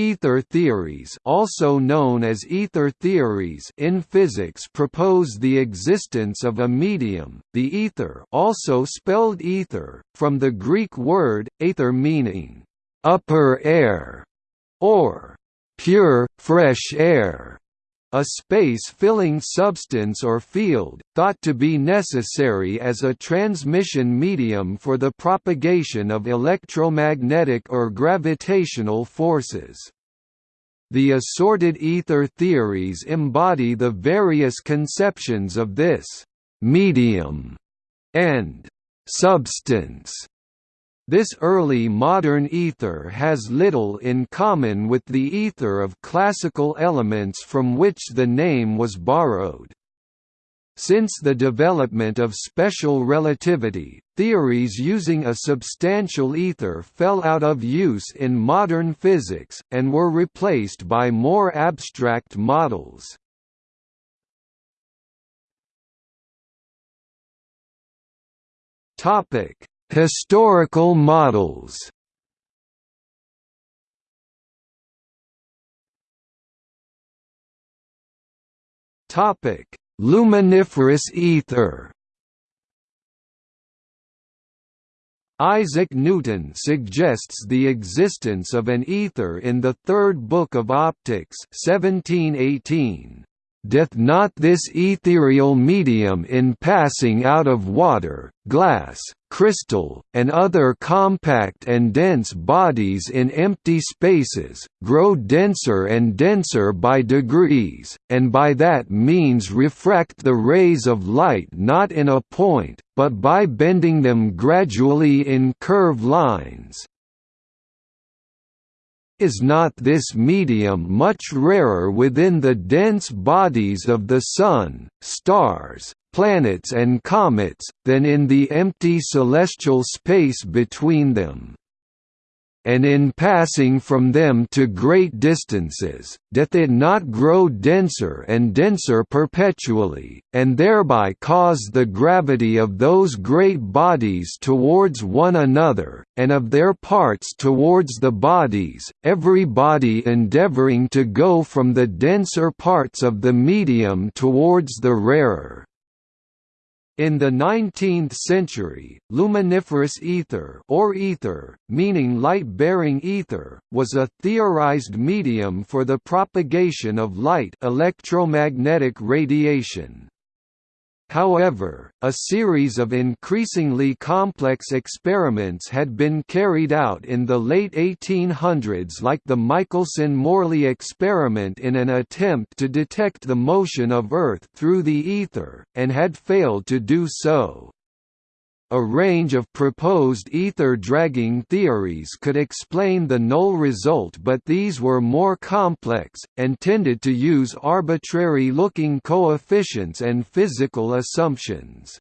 Ether theories also known as ether theories in physics propose the existence of a medium, the ether also spelled ether, from the Greek word, aether meaning, "...upper air", or "...pure, fresh air", a space-filling substance or field, thought to be necessary as a transmission medium for the propagation of electromagnetic or gravitational forces. The assorted ether theories embody the various conceptions of this «medium» and «substance» This early modern ether has little in common with the ether of classical elements from which the name was borrowed. Since the development of special relativity, theories using a substantial ether fell out of use in modern physics, and were replaced by more abstract models. Topic: Historical models Topic: Luminiferous ether. Isaac Newton suggests the existence of an ether in the Third Book of Optics 1718. Doth not this ethereal medium in passing out of water, glass, crystal, and other compact and dense bodies in empty spaces, grow denser and denser by degrees, and by that means refract the rays of light not in a point, but by bending them gradually in curve lines, is not this medium much rarer within the dense bodies of the Sun, stars, planets and comets, than in the empty celestial space between them? And in passing from them to great distances, doth it not grow denser and denser perpetually, and thereby cause the gravity of those great bodies towards one another, and of their parts towards the bodies, every body endeavouring to go from the denser parts of the medium towards the rarer? In the 19th century, luminiferous ether or ether, meaning light-bearing ether, was a theorized medium for the propagation of light electromagnetic radiation. However, a series of increasingly complex experiments had been carried out in the late 1800s like the Michelson–Morley experiment in an attempt to detect the motion of Earth through the ether, and had failed to do so. A range of proposed ether dragging theories could explain the null result but these were more complex, and tended to use arbitrary-looking coefficients and physical assumptions.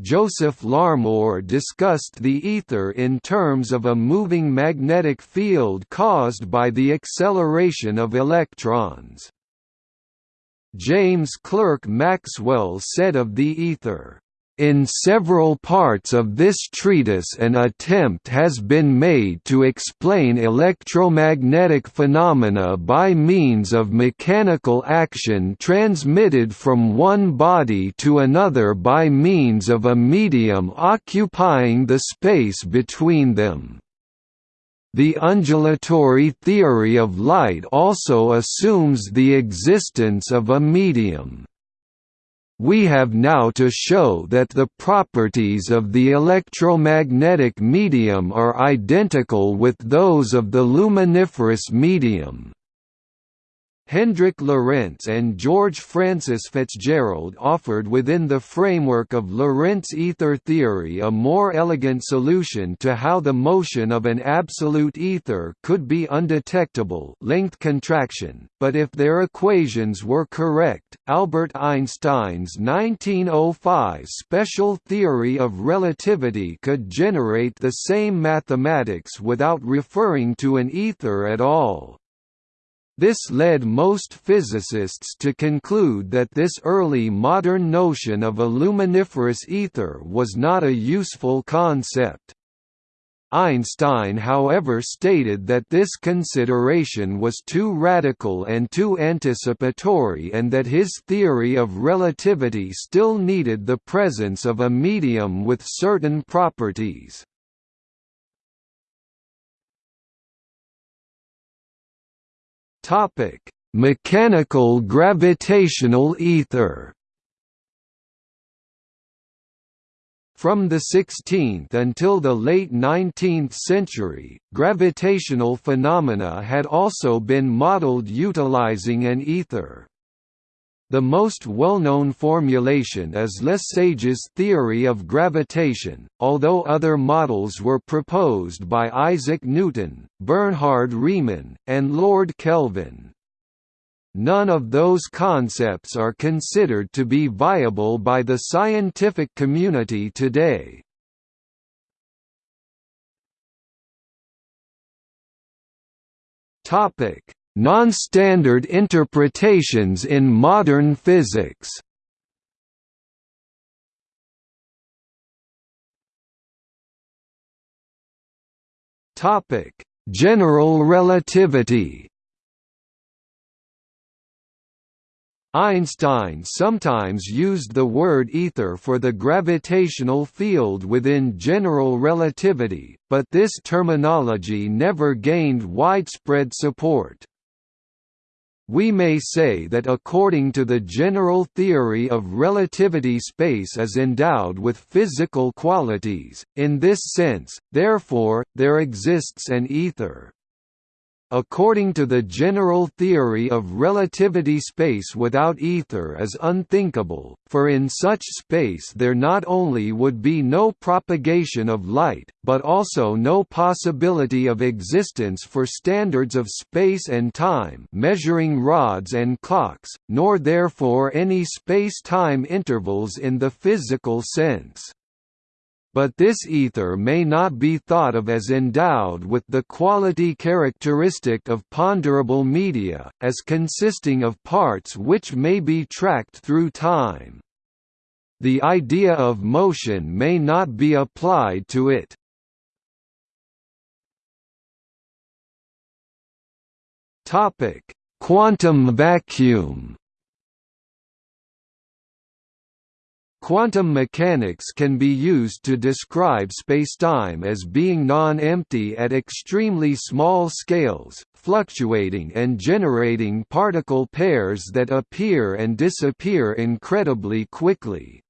Joseph Larmor discussed the ether in terms of a moving magnetic field caused by the acceleration of electrons. James Clerk Maxwell said of the ether, in several parts of this treatise an attempt has been made to explain electromagnetic phenomena by means of mechanical action transmitted from one body to another by means of a medium occupying the space between them. The undulatory theory of light also assumes the existence of a medium. We have now to show that the properties of the electromagnetic medium are identical with those of the luminiferous medium. Hendrik Lorentz and George Francis Fitzgerald offered within the framework of Lorentz ether theory a more elegant solution to how the motion of an absolute ether could be undetectable length contraction, but if their equations were correct, Albert Einstein's 1905 special theory of relativity could generate the same mathematics without referring to an ether at all. This led most physicists to conclude that this early modern notion of a luminiferous ether was not a useful concept. Einstein however stated that this consideration was too radical and too anticipatory and that his theory of relativity still needed the presence of a medium with certain properties. Mechanical gravitational ether From the 16th until the late 19th century, gravitational phenomena had also been modeled utilizing an ether. The most well-known formulation is Lesage's theory of gravitation, although other models were proposed by Isaac Newton, Bernhard Riemann, and Lord Kelvin. None of those concepts are considered to be viable by the scientific community today. Topic: Non-standard interpretations in modern physics. Topic: General relativity. Einstein sometimes used the word ether for the gravitational field within general relativity, but this terminology never gained widespread support. We may say that according to the general theory of relativity space is endowed with physical qualities, in this sense, therefore, there exists an ether. According to the general theory of relativity space without ether is unthinkable, for in such space there not only would be no propagation of light, but also no possibility of existence for standards of space and time measuring rods and clocks, nor therefore any space-time intervals in the physical sense but this ether may not be thought of as endowed with the quality characteristic of ponderable media, as consisting of parts which may be tracked through time. The idea of motion may not be applied to it. Quantum vacuum Quantum mechanics can be used to describe spacetime as being non-empty at extremely small scales, fluctuating and generating particle pairs that appear and disappear incredibly quickly.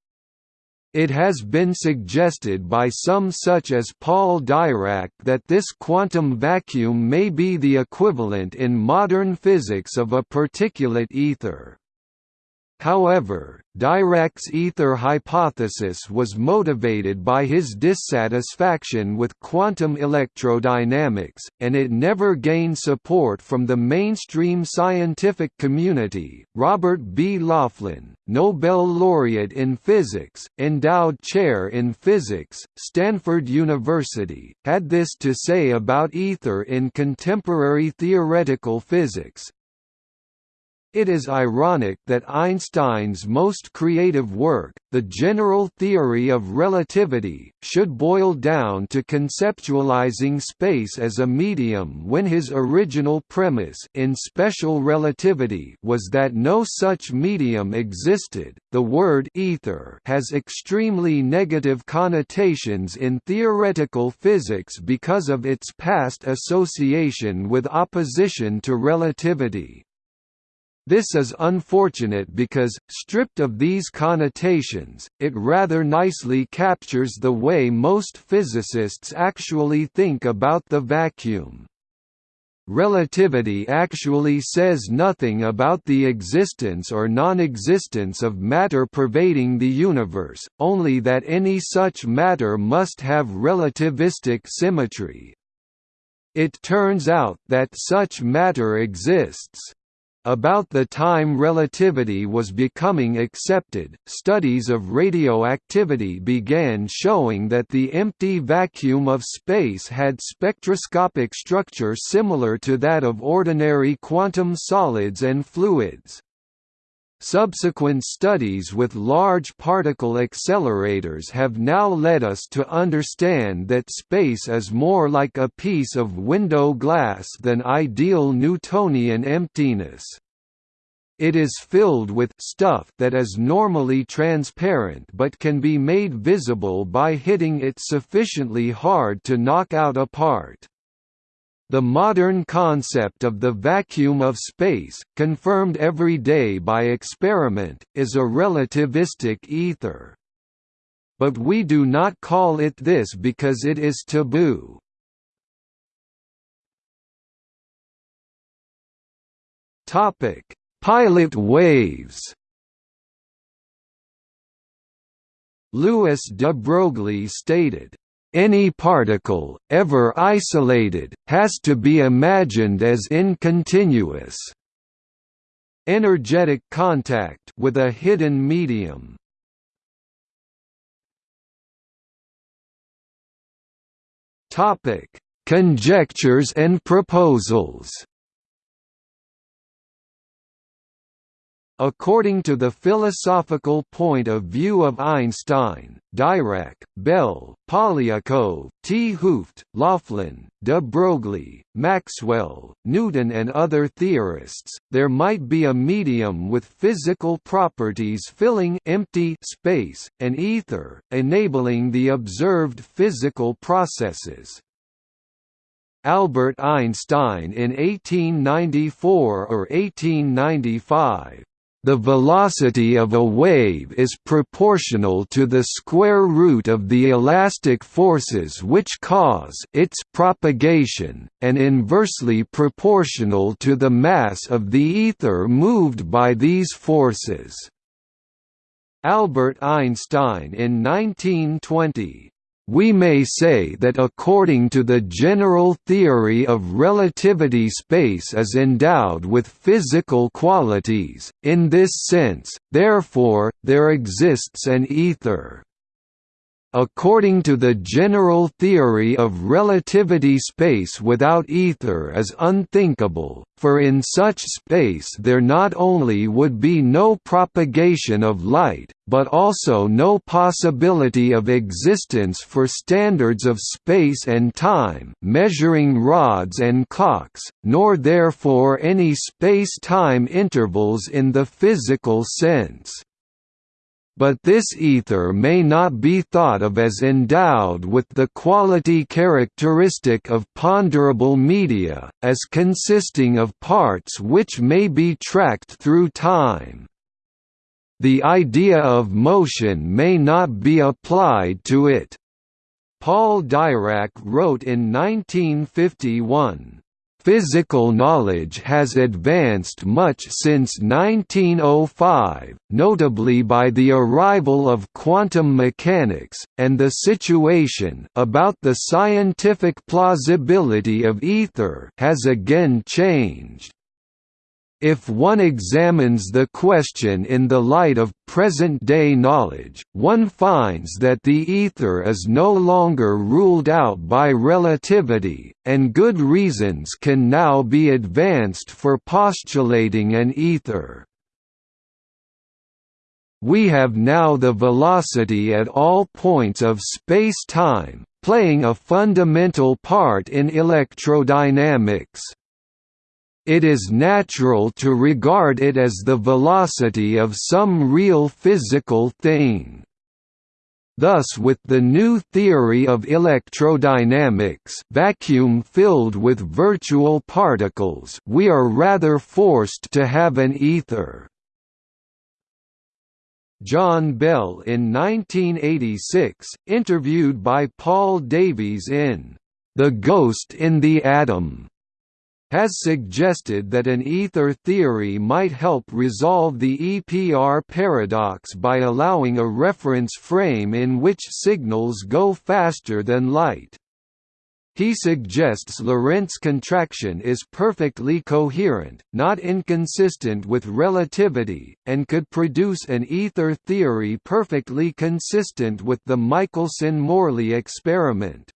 It has been suggested by some such as Paul Dirac that this quantum vacuum may be the equivalent in modern physics of a particulate ether. However, Dirac's ether hypothesis was motivated by his dissatisfaction with quantum electrodynamics, and it never gained support from the mainstream scientific community. Robert B. Laughlin, Nobel laureate in physics, endowed chair in physics, Stanford University, had this to say about ether in contemporary theoretical physics, it is ironic that Einstein's most creative work, the general theory of relativity, should boil down to conceptualizing space as a medium when his original premise in special relativity was that no such medium existed. The word ether has extremely negative connotations in theoretical physics because of its past association with opposition to relativity. This is unfortunate because, stripped of these connotations, it rather nicely captures the way most physicists actually think about the vacuum. Relativity actually says nothing about the existence or non-existence of matter pervading the universe, only that any such matter must have relativistic symmetry. It turns out that such matter exists. About the time relativity was becoming accepted, studies of radioactivity began showing that the empty vacuum of space had spectroscopic structure similar to that of ordinary quantum solids and fluids. Subsequent studies with large particle accelerators have now led us to understand that space is more like a piece of window glass than ideal Newtonian emptiness. It is filled with stuff that is normally transparent but can be made visible by hitting it sufficiently hard to knock out a part. The modern concept of the vacuum of space, confirmed every day by experiment, is a relativistic ether. But we do not call it this because it is taboo. Pilot waves Louis de Broglie stated, any particle, ever isolated, has to be imagined as incontinuous energetic contact with a hidden medium. Topic: Conjectures and proposals. According to the philosophical point of view of Einstein, Dirac, Bell, Polyakov, T. Hooft, Laughlin, de Broglie, Maxwell, Newton and other theorists, there might be a medium with physical properties filling empty space, an ether, enabling the observed physical processes. Albert Einstein in 1894 or 1895 the velocity of a wave is proportional to the square root of the elastic forces which cause its propagation, and inversely proportional to the mass of the ether moved by these forces. Albert Einstein in 1920 we may say that according to the general theory of relativity space is endowed with physical qualities, in this sense, therefore, there exists an ether. According to the general theory of relativity space without ether is unthinkable, for in such space there not only would be no propagation of light, but also no possibility of existence for standards of space and time measuring rods and clocks, nor therefore any space-time intervals in the physical sense but this ether may not be thought of as endowed with the quality characteristic of ponderable media, as consisting of parts which may be tracked through time. The idea of motion may not be applied to it. Paul Dirac wrote in 1951, Physical knowledge has advanced much since 1905, notably by the arrival of quantum mechanics, and the situation about the scientific plausibility of ether has again changed. If one examines the question in the light of present-day knowledge, one finds that the ether is no longer ruled out by relativity, and good reasons can now be advanced for postulating an ether. We have now the velocity at all points of space-time, playing a fundamental part in electrodynamics it is natural to regard it as the velocity of some real physical thing. Thus with the new theory of electrodynamics vacuum filled with virtual particles we are rather forced to have an ether. John Bell in 1986, interviewed by Paul Davies in The Ghost in the Atom, has suggested that an ether theory might help resolve the EPR paradox by allowing a reference frame in which signals go faster than light. He suggests Lorentz contraction is perfectly coherent, not inconsistent with relativity, and could produce an ether theory perfectly consistent with the Michelson–Morley experiment.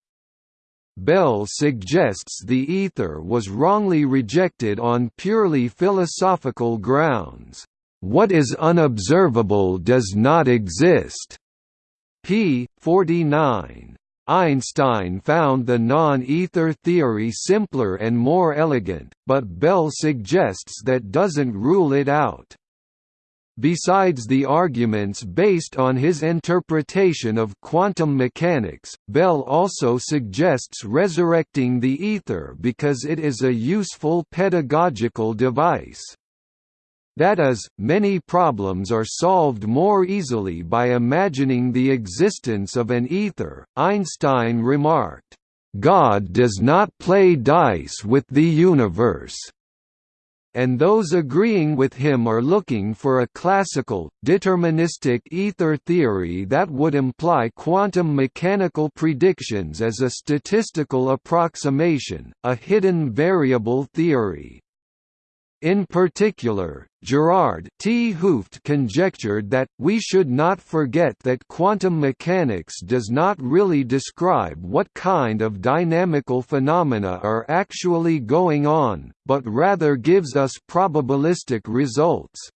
Bell suggests the ether was wrongly rejected on purely philosophical grounds. What is unobservable does not exist. p. 49. Einstein found the non-ether theory simpler and more elegant, but Bell suggests that doesn't rule it out. Besides the arguments based on his interpretation of quantum mechanics, Bell also suggests resurrecting the ether because it is a useful pedagogical device. That is, many problems are solved more easily by imagining the existence of an ether. Einstein remarked, God does not play dice with the universe. And those agreeing with him are looking for a classical, deterministic ether theory that would imply quantum mechanical predictions as a statistical approximation, a hidden variable theory. In particular, Gerard T. Hooft conjectured that, we should not forget that quantum mechanics does not really describe what kind of dynamical phenomena are actually going on, but rather gives us probabilistic results.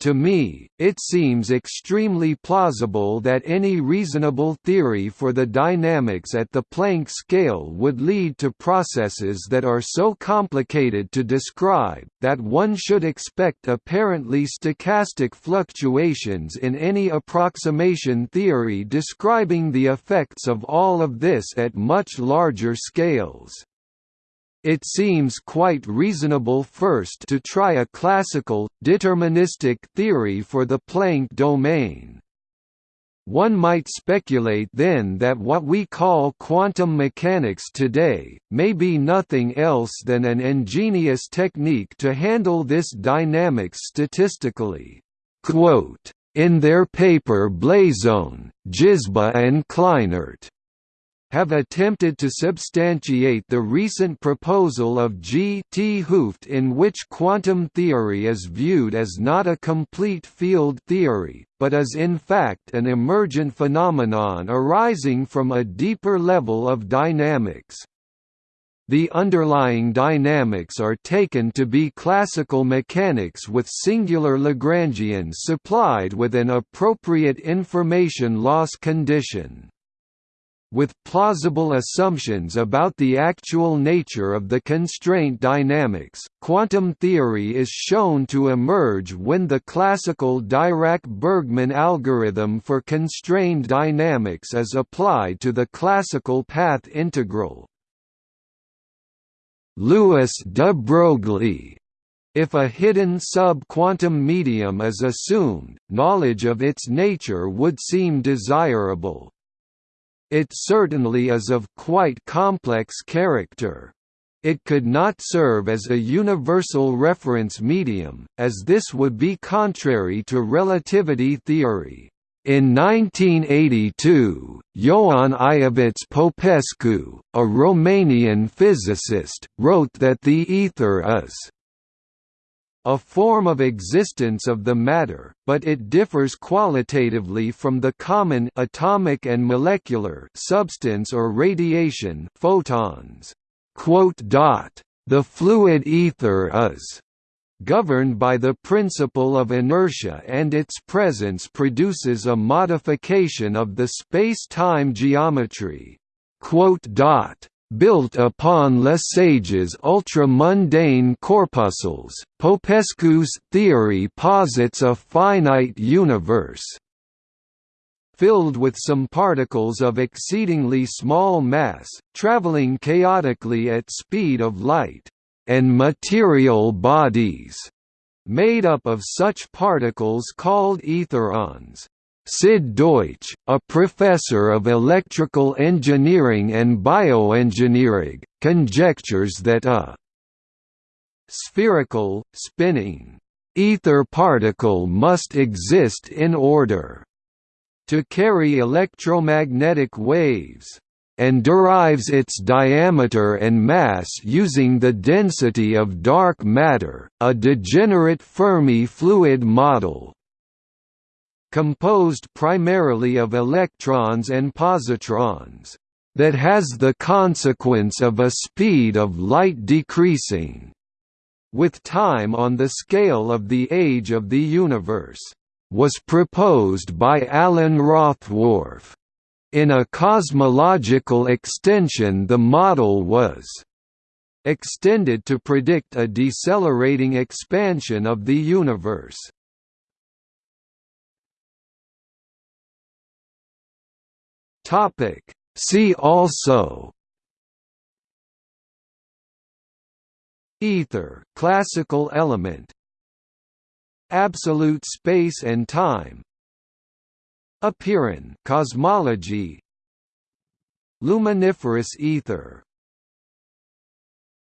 To me, it seems extremely plausible that any reasonable theory for the dynamics at the Planck scale would lead to processes that are so complicated to describe, that one should expect apparently stochastic fluctuations in any approximation theory describing the effects of all of this at much larger scales. It seems quite reasonable first to try a classical, deterministic theory for the Planck domain. One might speculate then that what we call quantum mechanics today, may be nothing else than an ingenious technique to handle this dynamics statistically. In their paper Blasone, Jizba and Kleinert have attempted to substantiate the recent proposal of G. T. Hooft in which quantum theory is viewed as not a complete field theory, but as in fact an emergent phenomenon arising from a deeper level of dynamics. The underlying dynamics are taken to be classical mechanics with singular Lagrangians supplied with an appropriate information loss condition. With plausible assumptions about the actual nature of the constraint dynamics, quantum theory is shown to emerge when the classical Dirac-Bergmann algorithm for constrained dynamics is applied to the classical path integral. Louis de Broglie if a hidden sub-quantum medium is assumed, knowledge of its nature would seem desirable. It certainly is of quite complex character. It could not serve as a universal reference medium, as this would be contrary to relativity theory. In 1982, Ioan Iovitz Popescu, a Romanian physicist, wrote that the ether is a form of existence of the matter, but it differs qualitatively from the common atomic and molecular substance or radiation photons. The fluid ether is governed by the principle of inertia and its presence produces a modification of the space-time geometry built upon Lesage's ultra-mundane corpuscles, Popescu's theory posits a finite universe filled with some particles of exceedingly small mass, traveling chaotically at speed of light, and material bodies, made up of such particles called etherons. Sid Deutsch, a professor of electrical engineering and bioengineering, conjectures that a spherical, spinning, ether particle must exist in order to carry electromagnetic waves, and derives its diameter and mass using the density of dark matter, a degenerate Fermi fluid model composed primarily of electrons and positrons, that has the consequence of a speed of light decreasing. with time on the scale of the age of the universe, was proposed by Allen Rothwarf. In a cosmological extension the model was extended to predict a decelerating expansion of the universe. See also Ether classical element Absolute space and time Apeiron cosmology Luminiferous ether